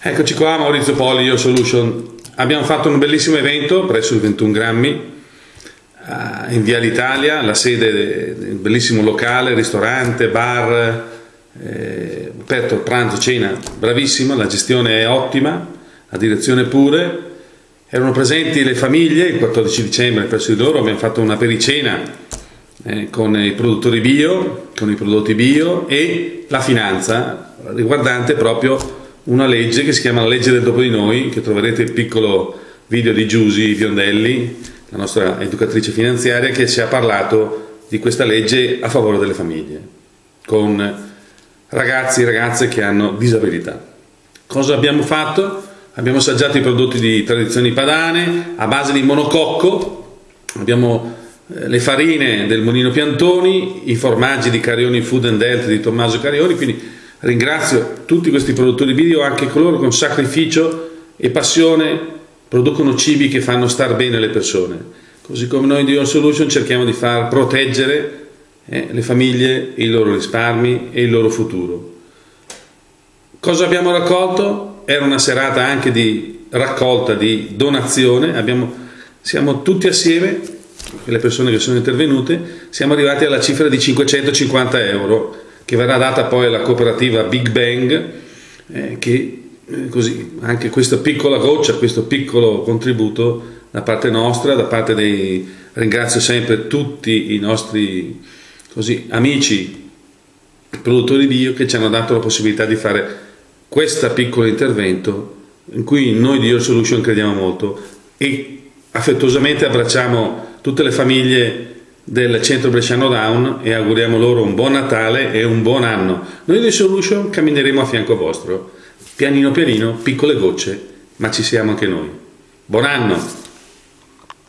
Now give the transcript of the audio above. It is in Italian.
Eccoci qua, Maurizio Poli, Io Solution. Abbiamo fatto un bellissimo evento presso il 21 grammi eh, in Via l'Italia, la sede del bellissimo locale, ristorante, bar, eh, aperto pranzo, cena, bravissimo, la gestione è ottima, la direzione pure. Erano presenti le famiglie il 14 dicembre presso di loro, abbiamo fatto una pericena eh, con i produttori bio, con i prodotti bio e la finanza riguardante proprio una legge che si chiama la legge del dopo di noi, che troverete il piccolo video di Giusy Biondelli, la nostra educatrice finanziaria, che ci ha parlato di questa legge a favore delle famiglie, con ragazzi e ragazze che hanno disabilità. Cosa abbiamo fatto? Abbiamo assaggiato i prodotti di tradizioni padane a base di monococco, abbiamo eh, le farine del Molino Piantoni, i formaggi di Carioni Food and Health di Tommaso Carioni, quindi Ringrazio tutti questi produttori video, anche coloro che con sacrificio e passione producono cibi che fanno star bene le persone. Così come noi di Your Solution cerchiamo di far proteggere eh, le famiglie, i loro risparmi e il loro futuro. Cosa abbiamo raccolto? Era una serata anche di raccolta, di donazione. Abbiamo, siamo tutti assieme, le persone che sono intervenute, siamo arrivati alla cifra di 550 euro che verrà data poi alla cooperativa Big Bang, eh, che eh, così anche questa piccola goccia, questo piccolo contributo da parte nostra, da parte dei ringrazio sempre tutti i nostri così, amici produttori bio che ci hanno dato la possibilità di fare questo piccolo intervento in cui noi di Your Solution crediamo molto e affettuosamente abbracciamo tutte le famiglie del centro Bresciano Down e auguriamo loro un buon Natale e un buon anno. Noi di Solution cammineremo a fianco vostro, pianino pianino, piccole gocce, ma ci siamo anche noi. Buon anno!